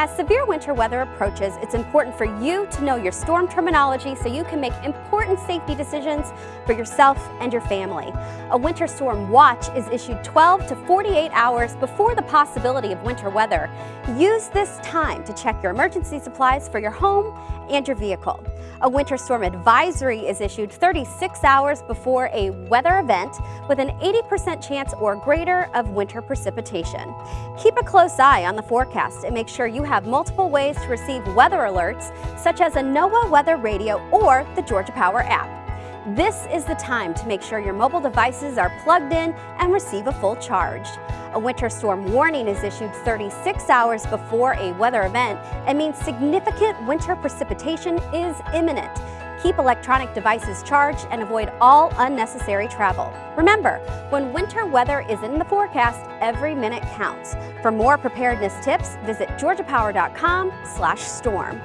As severe winter weather approaches, it's important for you to know your storm terminology so you can make important safety decisions for yourself and your family. A winter storm watch is issued 12 to 48 hours before the possibility of winter weather. Use this time to check your emergency supplies for your home and your vehicle. A winter storm advisory is issued 36 hours before a weather event with an 80% chance or greater of winter precipitation. Keep a close eye on the forecast and make sure you have multiple ways to receive weather alerts, such as a NOAA weather radio or the Georgia Power app. This is the time to make sure your mobile devices are plugged in and receive a full charge. A winter storm warning is issued 36 hours before a weather event and means significant winter precipitation is imminent. Keep electronic devices charged and avoid all unnecessary travel. Remember, when winter weather is in the forecast, every minute counts. For more preparedness tips, visit georgiapower.com/storm.